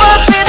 up